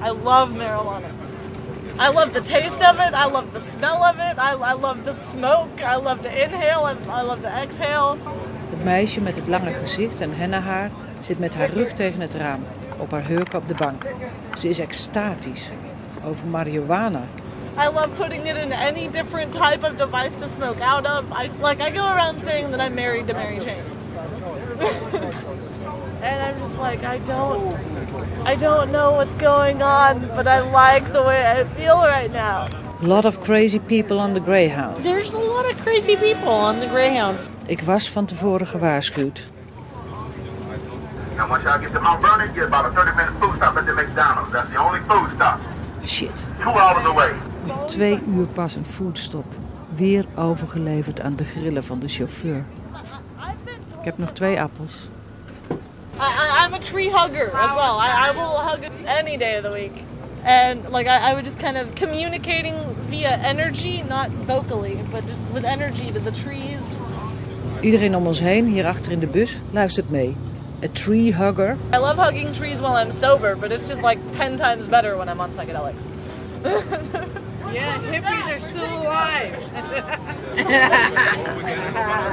I love marijuana. I love the taste of it. I love the smell of it. I, I love the smoke. I love to inhale and I love to exhale. Het meisje met het lange gezicht en hennahaar zit met haar rug tegen het raam, op haar hurken op de bank. Ze is extatisch over marihuana. I love putting it in any different type of device to smoke out of. I like I go around saying that I'm married to Mary Jane. like I don't I don't know what's going on, but I like the way I feel right now. A lot of crazy people on the Greyhound. There's a lot of crazy people on the Greyhound. Ik was van tevoren gewaarschuwd. Now, once y'all get to Mount Vernon, get about a 30 minute food stop at the McDonald's. That's the only food stop. Shit. Two hours away. Twee uur pas een foodstop. Weer overgeleverd aan de grillen van de chauffeur. Ik heb nog twee appels. I, I, I'm a tree hugger as well. I, I will hug it any day of the week. And like I, I was just kind of communicating via energy, not vocally, but just with energy to the trees. Iedereen om ons heen, hier achter in de bus, luistert mee. A tree hugger. I love hugging trees while I'm sober, but it's just like 10 times better when I'm on psychedelics. Yeah, hippies are still alive.